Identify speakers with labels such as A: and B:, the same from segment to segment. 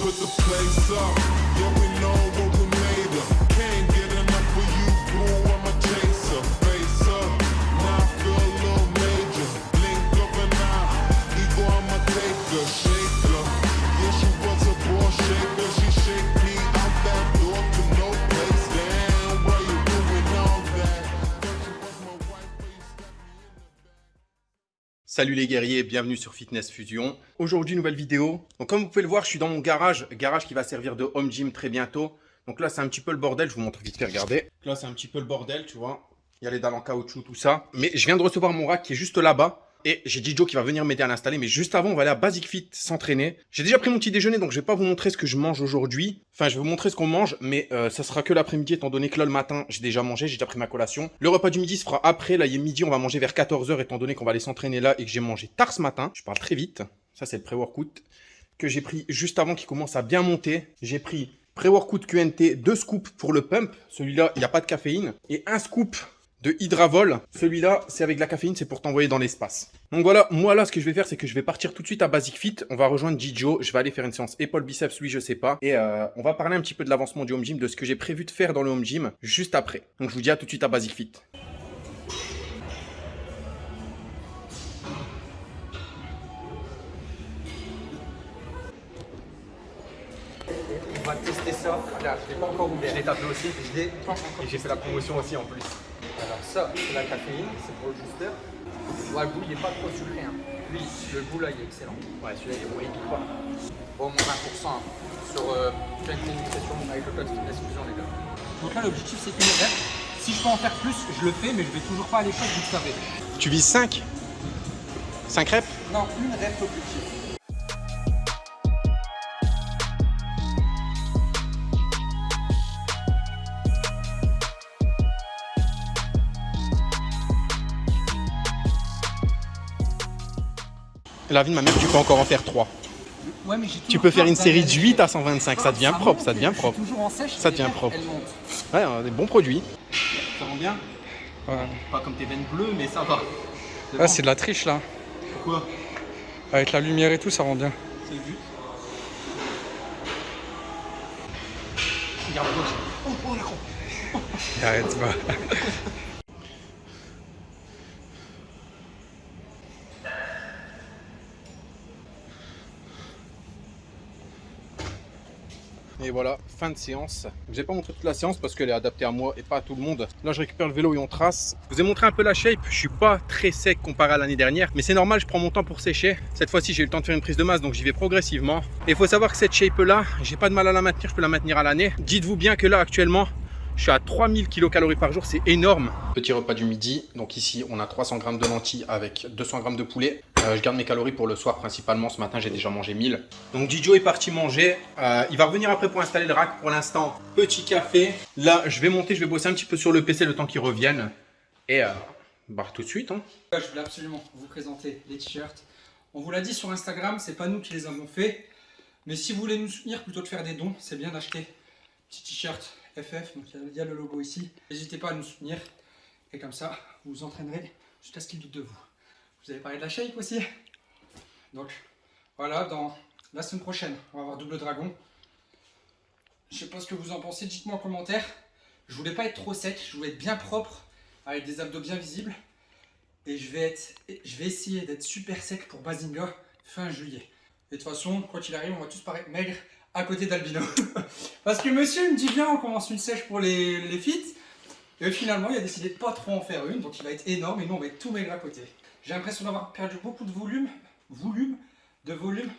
A: put the place up. Yeah, we know
B: Salut les guerriers, bienvenue sur Fitness Fusion. Aujourd'hui, nouvelle vidéo. Donc comme vous pouvez le voir, je suis dans mon garage, garage qui va servir de home gym très bientôt. Donc là, c'est un petit peu le bordel, je vous montre vite fait, regardez. Là, c'est un petit peu le bordel, tu vois. Il y a les dalles en caoutchouc, tout ça. Mais je viens de recevoir mon rack qui est juste là-bas. Et j'ai Joe qui va venir m'aider à l'installer. Mais juste avant, on va aller à Basic Fit s'entraîner. J'ai déjà pris mon petit déjeuner, donc je vais pas vous montrer ce que je mange aujourd'hui. Enfin, je vais vous montrer ce qu'on mange, mais euh, ça sera que l'après-midi, étant donné que là, le matin, j'ai déjà mangé, j'ai déjà pris ma collation. Le repas du midi se fera après. Là, il est midi, on va manger vers 14h, étant donné qu'on va aller s'entraîner là et que j'ai mangé tard ce matin. Je parle très vite. Ça, c'est le pré-workout que j'ai pris juste avant qu'il commence à bien monter. J'ai pris pré-workout QNT, deux scoops pour le pump. Celui-là, il n'y a pas de caféine. Et un scoop de Hydravol. Celui-là, c'est avec la caféine, c'est pour t'envoyer dans l'espace. Donc voilà, moi là, ce que je vais faire, c'est que je vais partir tout de suite à Basic Fit. On va rejoindre Gijo. Je vais aller faire une séance épaule biceps, lui, je sais pas. Et euh, on va parler un petit peu de l'avancement du home gym, de ce que j'ai prévu de faire dans le home gym juste après. Donc je vous dis à tout de suite à Basic Fit.
C: On va tester ça. Je l'ai pas encore ouvert. Je l'ai tapé aussi. Et j'ai fait la promotion aussi en plus. Ça, c'est la caféine, c'est pour le booster. Ouais, le goût, il est pas trop sucré. Hein. Lui, le goût là, il est excellent. Ouais, celui-là, il est bon, il pique pas. Au moins 20% hein, sur euh, Nutrition avec le code Fitness Fusion, les gars. Donc là, l'objectif, c'est une rep. Si je peux en faire plus, je le fais, mais je vais toujours pas à l'échec, vous le savez.
B: Tu vises 5 5 reps?
C: Non, une rep objectif.
B: La vie de ma mère, tu peux encore en faire 3.
C: Ouais, mais j'ai
B: Tu peux faire une série de
C: d'aller à
B: 8 à
C: l'échec.
B: 125, ça devient
C: Ah
B: propre, ça devient propre.
C: toujours en sèche.
B: Ça devient propre.
C: Elle monte.
B: Ouais, euh, des bons produits.
C: Ça rend bien
D: Ouais.
C: Pas comme tes veines bleues, mais ça va. C'est
D: Ah,
C: bon.
D: c'est de la triche là.
C: Pourquoi
D: Avec la lumière et tout, ça rend bien.
C: C'est le but. Regarde à gauche. Oh, oh, la con.
D: Arrête, va.
B: Et voilà, fin de séance. Je vous ai pas montré toute la séance parce qu'elle est adaptée à moi et pas à tout le monde. Là, je récupère le vélo et on trace. Je vous ai montré un peu la shape. Je suis pas très sec comparé à l'année dernière, mais c'est normal, je prends mon temps pour sécher. Cette fois-ci, j'ai eu le temps de faire une prise de masse, donc j'y vais progressivement. Et il faut savoir que cette shape-là, j'ai pas de mal à la maintenir, je peux la maintenir à l'année. Dites-vous bien que là, actuellement, je suis à 3000 kcal par jour, c'est énorme. Petit repas du midi. Donc ici, on a 300 grammes de lentilles avec 200 grammes de poulet. Euh, je garde mes calories pour le soir principalement. Ce matin, j'ai déjà mangé 1000. Donc Didio est parti manger. Euh, il va revenir après pour installer le rack. Pour l'instant, petit café. Là, je vais monter, je vais bosser un petit peu sur le PC le temps qu'il revienne. Et euh, bah, tout de suite. Hein.
C: Je voulais absolument vous présenter les t-shirts. On vous l'a dit sur Instagram, c'est pas nous qui les avons fait. Mais si vous voulez nous soutenir plutôt que de faire des dons, c'est bien d'acheter petit t-shirt FF. Donc il y a- le logo ici. N'hésitez pas à nous soutenir. Et comme ça, vous vous entraînerez jusqu'à ce qu'il doute de vous. Vous avez parlé de la shape aussi. Donc voilà, dans la semaine prochaine, on va avoir double dragon. Je sais pas ce que vous en pensez, dites-moi en commentaire. Je voulais pas être trop sec, je voulais être bien propre, avec des abdos bien visibles. Et je vais, être, je vais essayer d'être super sec pour Bazinga fin juillet. Et de toute façon, quoi qu'il arrive, on va tous paraître maigres à côté d'Albino. Parce que monsieur me dit bien, on commence une sèche pour les, les fits. Et finalement, il a décidé de pas trop en faire une, donc il va être énorme et nous, on va être tout maigre à côté. J'ai l'impression d'avoir perdu beaucoup de volume, volume, de volume.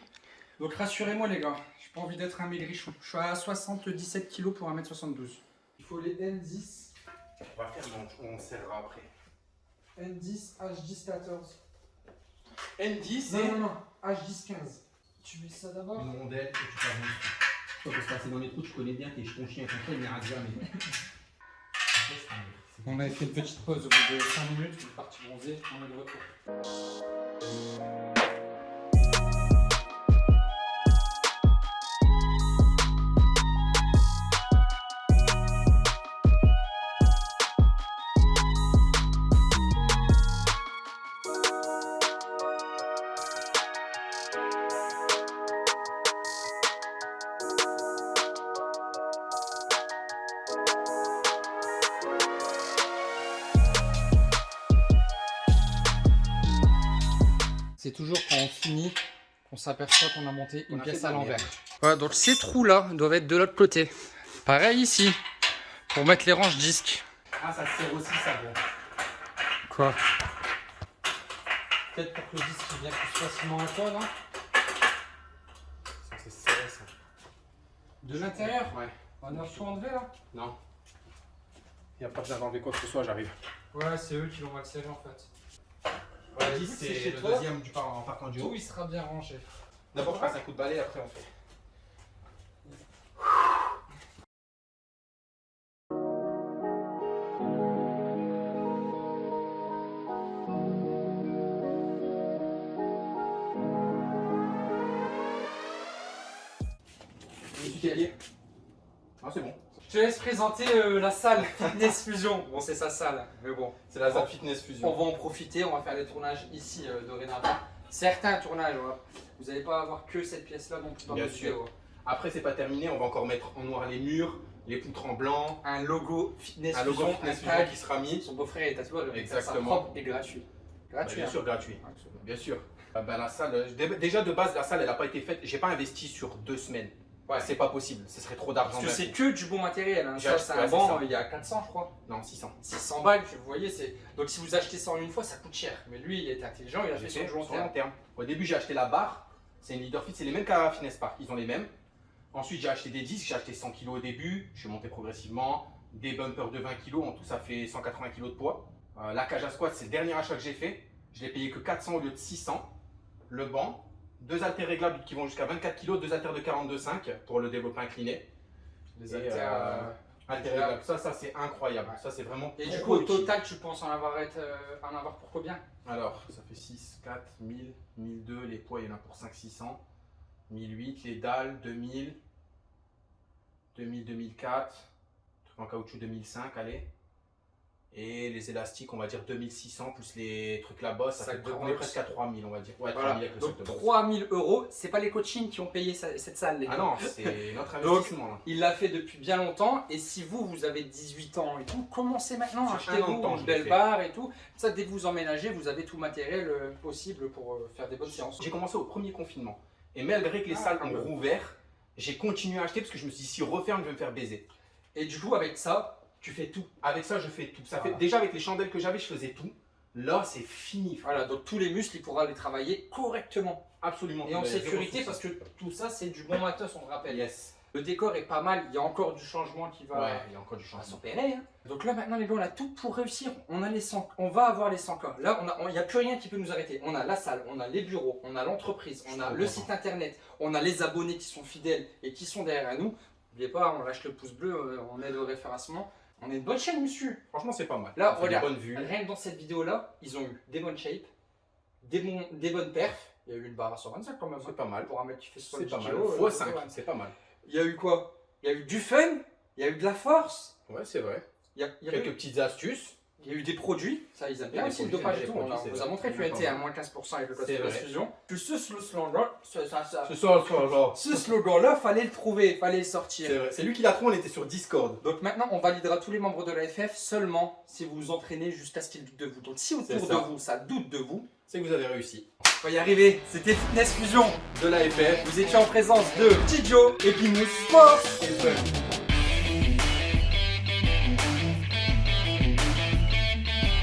C: Donc rassurez-moi les gars, j'ai pas envie d'être un maigrichon. Je suis à 77 kg pour 1m72. Il faut les N10,
B: On va faire, on, serrera après.
C: N10, H10, 14.
B: N10
C: Non, non, non, H10, 15. Tu mets ça d'abord
B: une rondelle et tu t'avances.
E: Toi, pour se passer dans les trous, tu connais bien, t'es ton chien contre il n'ira jamais.
C: On avait fait une petite pause au bout de 5 minutes, on est parti bronzer, on est de retour. Toujours quand on finit qu'on s'aperçoit qu'on a monté
B: On
C: une
B: a
C: pièce à l'envers. Voilà, donc ces trous-là doivent être de l'autre côté. Pareil ici, pour mettre les ranges disques.
B: Ah, ça sert aussi, ça, bon.
C: Quoi? Peut-être pour que le disque vienne plus facilement à toi, non?
B: Ça, c'est serré, ça.
C: De l'intérieur?
B: Ouais.
C: On a tout enlevé là?
B: Non. Il n'y a pas besoin d'enlever quoi que ce soit, j'arrive.
C: Ouais, c'est eux qui l'ont mal serré en fait. Écoute,
B: 10,
C: c'est
B: le
C: toi.
B: deuxième du par, en partant du
C: Tout
B: haut.
C: il sera bien rangé.
B: D'abord, je passe un coup de balai, après on fait. Ah, c'est bon.
C: Je te laisse présenter euh, la salle Fitness Fusion. Bon, c'est sa salle, mais bon.
B: C'est la
C: Zap
B: Fitness
C: On
B: Fusion.
C: va en profiter, on va faire des tournages ici euh, dorénavant. Certains tournages, vous n'allez pas avoir que cette pièce-là non plus dans
B: Bien sûr.
C: vidéo.
B: Après, c'est pas terminé, on va encore mettre en noir les murs, les poutres en blanc,
C: Un logo Fitness
B: un logo
C: Fusion,
B: Fitness
C: un tag.
B: qui sera mis.
C: Son beau-frère est ça sera
B: Exactement.
C: propre et gratuit.
B: Bah,
C: Gratuit,
B: bien
C: hein.
B: sûr, gratuit. Bien sûr. Ah bah, la salle, euh, dé- déjà de base, la salle, elle n'a pas été faite. J'ai pas investi sur deux semaines. Ouais, c'est pas possible. Ce serait trop d'argent.
C: Parce que c'est que du bon matériel. Hein. Ça, c'est un banc, il y a 400, je crois.
B: Non, 600.
C: 600 balles, vous voyez, c'est. Donc si vous achetez ça en une fois, ça coûte cher. Mais lui, il est intelligent, il a fait long
B: sur long
C: terme.
B: terme. Au début, j'ai acheté la barre. C'est une Leader Fit, c'est les mêmes qu'à Fitness Park. Ils ont les mêmes. Ensuite, j'ai acheté des disques. J'ai acheté 100 kg au début. Je suis monté progressivement. Des bumpers de 20 kg. En tout, ça fait 180 kg de poids. Euh, la cage à squat, c'est le dernier achat que j'ai fait. Je l'ai payé que 400 au lieu de 600. Le banc. Deux haltères réglables qui vont jusqu'à 24 kg. Deux haltères de 42,5 pour le développé incliné.
C: Les haltères,
B: euh,
C: euh,
B: Haltères réglables. Ça, ça c'est incroyable. Ça, c'est vraiment
C: Et du coup, au total, tu penses en avoir, être, euh, en avoir pour combien?
B: Alors, ça fait 6, 4, 1000, 1002, les poids, il y en a pour 5, 600, 1008, les dalles, 2000, 2000, 2004, truc en caoutchouc 2005, allez. Et les élastiques, on va dire 2600, plus les trucs là-bas, ça
C: Sac
B: fait, on est presque à 3000, on va dire. Ouais,
C: Voilà.
B: 3000 avec le sac
C: Donc
B: de boxe.
C: 3000 euros, c'est pas les coachings qui ont payé ça- cette salle, les gars.
B: Ah non, c'est notre investissement. là.
C: Il l'a fait depuis bien longtemps et si vous, vous avez 18 ans et tout, commencez maintenant, achetez-vous une belle barre et tout. Ça, dès que vous emménagez, vous avez tout le matériel euh, possible pour euh, faire des bonnes séances.
B: J'ai commencé au premier confinement. Et malgré que les
C: Ah,
B: salles ont rouvert, j'ai continué à acheter parce que je me suis dit, si referme, je vais me faire baiser.
C: Et du coup, avec ça, tu fais tout.
B: Avec ça, je fais tout. Ça
C: Voilà.
B: fait, déjà, avec les chandelles que j'avais, je faisais tout. Là, c'est fini.
C: Voilà, donc tous les muscles, il pourra les travailler correctement.
B: Absolument.
C: Et en sécurité, parce que tout ça, c'est du bon matos, on le rappelle.
B: Yes.
C: Le décor est pas mal, il y a encore du changement qui va,
B: Ouais, il y a encore du
C: va
B: changement.
C: s'opérer. hein. Donc là, maintenant, les gars, on a tout pour réussir. On a les 100, on va avoir les 100 cas. Là, a- il n'y a plus rien qui peut nous arrêter. On a la salle, on a les bureaux, on a l'entreprise, on a le site internet, on a les abonnés qui sont fidèles et qui sont derrière nous. N'oubliez pas, on lâche le pouce bleu, euh, on aide au référencement. On est une bonne chaîne, monsieur.
B: Franchement, c'est pas mal.
C: Là, regarde. Rien que dans cette vidéo-là, ils ont eu des bonnes shapes, des, bons, des bonnes perfs. Il y a eu une barre à 125 quand même.
B: C'est pas mal.
C: Pour un mec qui fait
B: C'est
C: 70
B: pas mal. Fois
C: euh,
B: 5,
C: ouais.
B: c'est pas mal.
C: Il y a eu quoi? Il y a eu du fun, il y a eu de la force,
B: Ouais, c'est vrai.
C: il y a, il y a
B: Quelques
C: eu,
B: petites astuces.
C: Il y a eu des produits. Ça, ils aiment bien aussi le dopage et tout. On, vous a montré que tu étais à moins 15% avec le code de
B: vrai.
C: fusion. Que ce slogan-là, ça, ça, ça-
B: Ce
C: slogan-là, fallait le trouver, fallait le sortir.
B: C'est lui qui l'a trouvé, on était sur Discord.
C: Donc maintenant, on validera tous les membres de la FF seulement si vous vous entraînez jusqu'à ce qu'ils doutent de vous. Donc si autour de vous, ça doute de vous,
B: C'est que vous avez réussi.
C: on va y arriver. C'était Fitness Fusion.
B: De la FF.
C: Vous étiez en présence de Tidjo et Pimous Sport.